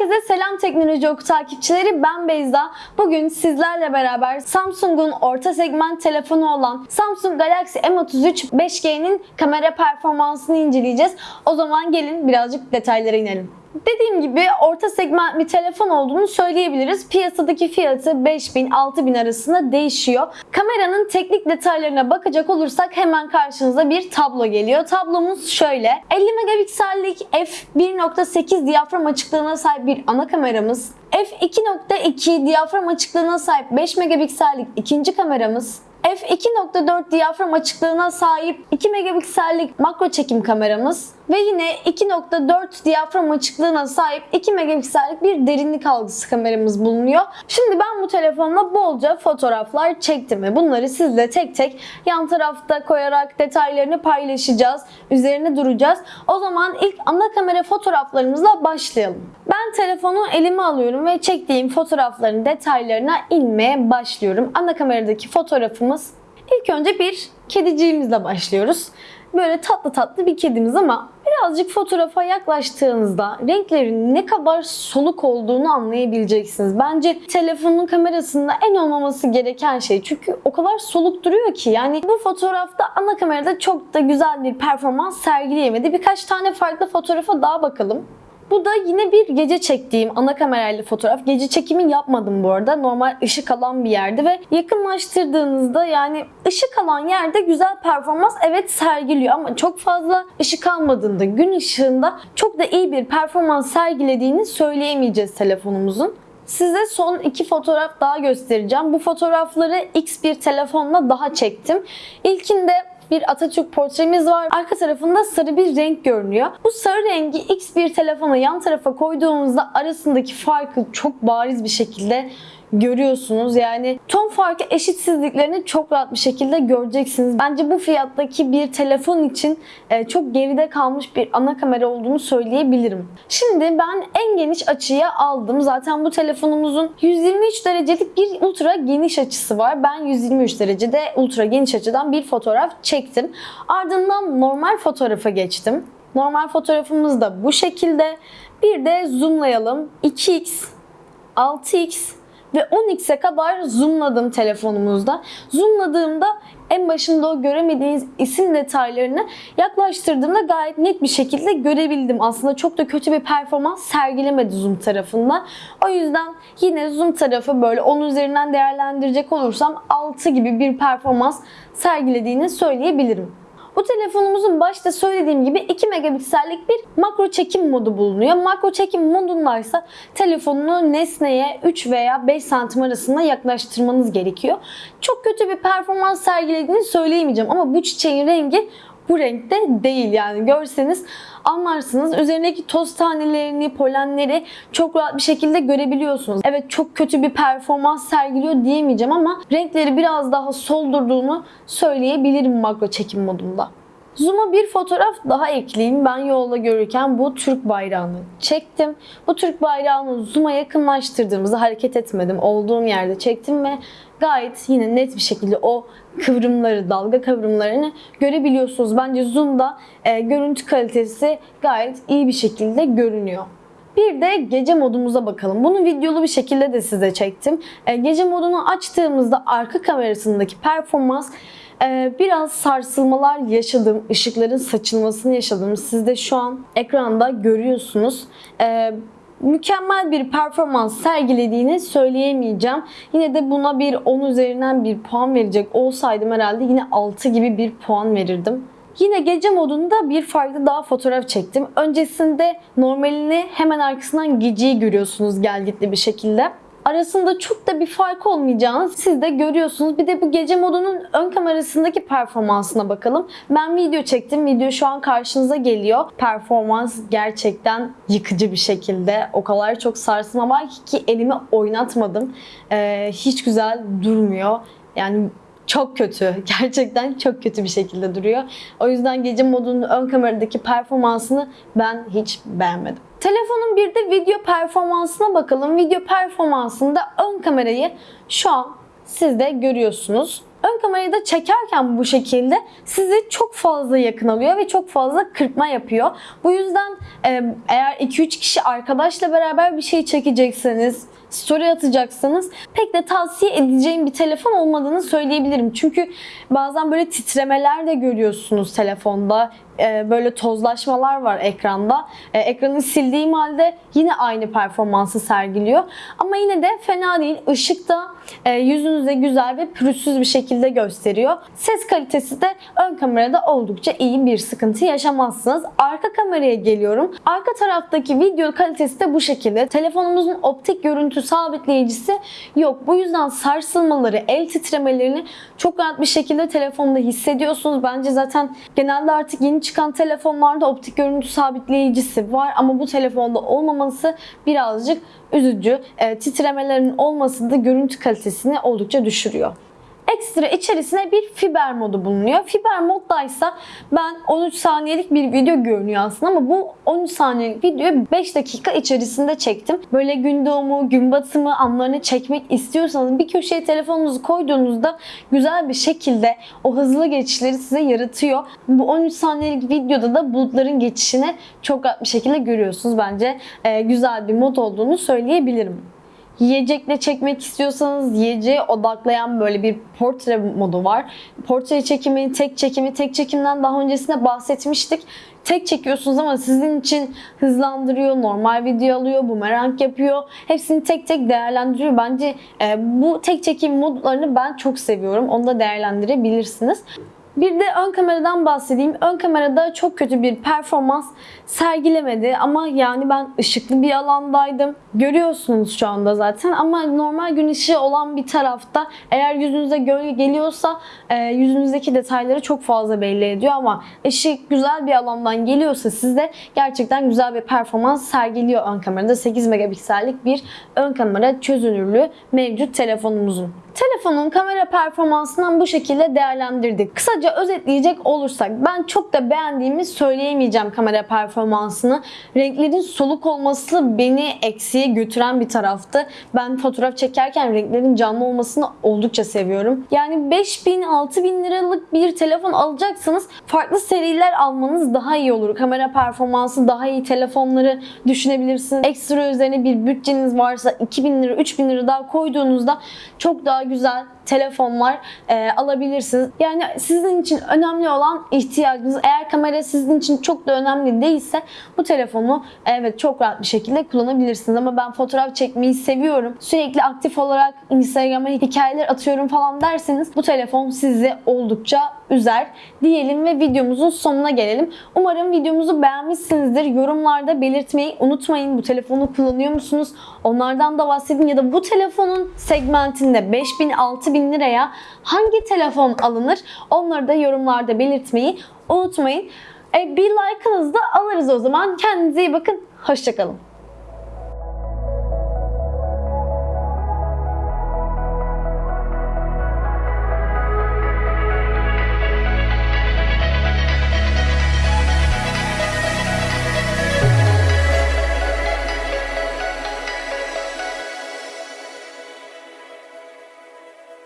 Herkese selam teknoloji oku takipçileri ben Beyza. Bugün sizlerle beraber Samsung'un orta segment telefonu olan Samsung Galaxy M33 5G'nin kamera performansını inceleyeceğiz. O zaman gelin birazcık detaylara inelim. Dediğim gibi orta segment bir telefon olduğunu söyleyebiliriz. Piyasadaki fiyatı 5000-6000 arasında değişiyor. Kameranın teknik detaylarına bakacak olursak hemen karşınıza bir tablo geliyor. Tablomuz şöyle. 50 megapiksellik f1.8 diyafram açıklığına sahip bir ana kameramız. f2.2 diyafram açıklığına sahip 5 megapiksellik ikinci kameramız. f2.4 diyafram açıklığına sahip 2 megapiksellik makro çekim kameramız ve yine 2.4 diyafram açıklığına sahip 2 megapiksellik bir derinlik algısı kameramız bulunuyor. Şimdi ben bu telefonla bolca fotoğraflar çektim ve bunları sizle tek tek yan tarafta koyarak detaylarını paylaşacağız. Üzerine duracağız. O zaman ilk ana kamera fotoğraflarımızla başlayalım. Ben telefonu elime alıyorum ve çektiğim fotoğrafların detaylarına inmeye başlıyorum. Ana kameradaki fotoğrafımız ilk önce bir kediciğimizle başlıyoruz. Böyle tatlı tatlı bir kedimiz ama birazcık fotoğrafa yaklaştığınızda renklerin ne kadar soluk olduğunu anlayabileceksiniz. Bence telefonun kamerasında en olmaması gereken şey. Çünkü o kadar soluk duruyor ki yani bu fotoğrafta ana kamerada çok da güzel bir performans sergileyemedi. Birkaç tane farklı fotoğrafa daha bakalım. Bu da yine bir gece çektiğim ana kamerayla fotoğraf. Gece çekimi yapmadım bu arada. Normal ışık alan bir yerde ve yakınlaştırdığınızda yani ışık alan yerde güzel performans evet sergiliyor ama çok fazla ışık almadığında gün ışığında çok da iyi bir performans sergilediğini söyleyemeyeceğiz telefonumuzun. Size son iki fotoğraf daha göstereceğim. Bu fotoğrafları X bir telefonla daha çektim. İlkinde bir Atatürk portremiz var. Arka tarafında sarı bir renk görünüyor. Bu sarı rengi X bir telefona yan tarafa koyduğumuzda arasındaki farkı çok bariz bir şekilde görüyorsunuz. Yani ton farkı eşitsizliklerini çok rahat bir şekilde göreceksiniz. Bence bu fiyattaki bir telefon için e, çok geride kalmış bir ana kamera olduğunu söyleyebilirim. Şimdi ben en geniş açıya aldım. Zaten bu telefonumuzun 123 derecelik bir ultra geniş açısı var. Ben 123 derecede ultra geniş açıdan bir fotoğraf çektim. Ardından normal fotoğrafa geçtim. Normal fotoğrafımız da bu şekilde. Bir de zoomlayalım. 2x, 6x ve 10x'e kadar zoomladım telefonumuzda. Zoomladığımda en başında o göremediğiniz isim detaylarını yaklaştırdığımda gayet net bir şekilde görebildim. Aslında çok da kötü bir performans sergilemedi zoom tarafında. O yüzden yine zoom tarafı böyle 10 üzerinden değerlendirecek olursam 6 gibi bir performans sergilediğini söyleyebilirim. Bu telefonumuzun başta söylediğim gibi 2 megapiksellik bir makro çekim modu bulunuyor. Makro çekim modundaysa telefonunu nesneye 3 veya 5 santim arasında yaklaştırmanız gerekiyor. Çok kötü bir performans sergilediğini söyleyemeyeceğim ama bu çiçeğin rengi bu renkte değil yani görseniz anlarsınız. Üzerindeki toz tanelerini, polenleri çok rahat bir şekilde görebiliyorsunuz. Evet çok kötü bir performans sergiliyor diyemeyeceğim ama renkleri biraz daha soldurduğunu söyleyebilirim makro çekim modunda. Zoom'a bir fotoğraf daha ekleyeyim. Ben yolda görürken bu Türk bayrağını çektim. Bu Türk bayrağını zoom'a yakınlaştırdığımızda hareket etmedim. Olduğum yerde çektim ve gayet yine net bir şekilde o kıvrımları, dalga kıvrımlarını görebiliyorsunuz. Bence zoom'da e, görüntü kalitesi gayet iyi bir şekilde görünüyor. Bir de gece modumuza bakalım. Bunu videolu bir şekilde de size çektim. E, gece modunu açtığımızda arka kamerasındaki performans e, biraz sarsılmalar yaşadım. ışıkların saçılmasını yaşadım. Siz de şu an ekranda görüyorsunuz. E, mükemmel bir performans sergilediğini söyleyemeyeceğim. Yine de buna bir 10 üzerinden bir puan verecek olsaydım herhalde yine 6 gibi bir puan verirdim. Yine gece modunda bir farklı daha fotoğraf çektim. Öncesinde normalini hemen arkasından geceyi görüyorsunuz gelgitli bir şekilde arasında çok da bir fark olmayacağını siz de görüyorsunuz. Bir de bu gece modunun ön kamerasındaki performansına bakalım. Ben video çektim. Video şu an karşınıza geliyor. Performans gerçekten yıkıcı bir şekilde. O kadar çok sarsılma var ki elimi oynatmadım. Ee, hiç güzel durmuyor. Yani çok kötü. Gerçekten çok kötü bir şekilde duruyor. O yüzden gece modunun ön kameradaki performansını ben hiç beğenmedim. Telefonun bir de video performansına bakalım. Video performansında ön kamerayı şu an siz de görüyorsunuz. Ön kamerayı da çekerken bu şekilde sizi çok fazla yakın alıyor ve çok fazla kırpma yapıyor. Bu yüzden eğer 2-3 kişi arkadaşla beraber bir şey çekecekseniz, story atacaksanız pek de tavsiye edeceğim bir telefon olmadığını söyleyebilirim. Çünkü bazen böyle titremeler de görüyorsunuz telefonda. Ee, böyle tozlaşmalar var ekranda. Ee, ekranı sildiğim halde yine aynı performansı sergiliyor. Ama yine de fena değil. Işık da yüzünüze güzel ve pürüzsüz bir şekilde gösteriyor. Ses kalitesi de ön kamerada oldukça iyi bir sıkıntı yaşamazsınız. Arka kameraya geliyorum. Arka taraftaki video kalitesi de bu şekilde. Telefonumuzun optik görüntü sabitleyicisi yok. Bu yüzden sarsılmaları, el titremelerini çok rahat bir şekilde telefonda hissediyorsunuz. Bence zaten genelde artık yeni çıkan telefonlarda optik görüntü sabitleyicisi var ama bu telefonda olmaması birazcık üzücü. E, titremelerin olması da görüntü kalitesini oldukça düşürüyor. Ekstra içerisine bir fiber modu bulunuyor. Fiber moddaysa ben 13 saniyelik bir video görünüyor aslında ama bu 13 saniyelik videoyu 5 dakika içerisinde çektim. Böyle gün doğumu, gün batımı anlarını çekmek istiyorsanız bir köşeye telefonunuzu koyduğunuzda güzel bir şekilde o hızlı geçişleri size yaratıyor. Bu 13 saniyelik videoda da bulutların geçişini çok rahat bir şekilde görüyorsunuz. Bence e, güzel bir mod olduğunu söyleyebilirim. Yiyecekle çekmek istiyorsanız yiyeceğe odaklayan böyle bir portre modu var. Portre çekimi, tek çekimi, tek çekimden daha öncesinde bahsetmiştik. Tek çekiyorsunuz ama sizin için hızlandırıyor, normal video alıyor, bumerang yapıyor. Hepsini tek tek değerlendiriyor. Bence e, bu tek çekim modlarını ben çok seviyorum. Onu da değerlendirebilirsiniz. Bir de ön kameradan bahsedeyim. Ön kamerada çok kötü bir performans sergilemedi ama yani ben ışıklı bir alandaydım. Görüyorsunuz şu anda zaten ama normal gün ışığı olan bir tarafta eğer yüzünüze gölge geliyorsa e, yüzünüzdeki detayları çok fazla belli ediyor ama ışık güzel bir alandan geliyorsa sizde gerçekten güzel bir performans sergiliyor ön kamerada. 8 megapiksellik bir ön kamera çözünürlüğü mevcut telefonumuzun. Telefonun kamera performansından bu şekilde değerlendirdik. Kısaca özetleyecek olursak ben çok da beğendiğimi söyleyemeyeceğim kamera performansını. Renklerin soluk olması beni eksiye götüren bir taraftı. Ben fotoğraf çekerken renklerin canlı olmasını oldukça seviyorum. Yani 5000-6000 liralık bir telefon alacaksanız farklı seriler almanız daha iyi olur. Kamera performansı daha iyi telefonları düşünebilirsiniz. Ekstra üzerine bir bütçeniz varsa 2000 lira 3000 lira daha koyduğunuzda çok daha güzel telefonlar e, alabilirsiniz. Yani sizin için önemli olan ihtiyacınız. Eğer kamera sizin için çok da önemli değilse bu telefonu evet çok rahat bir şekilde kullanabilirsiniz. Ama ben fotoğraf çekmeyi seviyorum. Sürekli aktif olarak Instagram'a hikayeler atıyorum falan derseniz bu telefon sizi oldukça üzer diyelim ve videomuzun sonuna gelelim. Umarım videomuzu beğenmişsinizdir. Yorumlarda belirtmeyi unutmayın. Bu telefonu kullanıyor musunuz? Onlardan da bahsedin ya da bu telefonun segmentinde 5000 6000 liraya hangi telefon alınır? Onları da yorumlarda belirtmeyi unutmayın. E, bir like'ınızı da alırız o zaman. Kendinize iyi bakın. Hoşçakalın.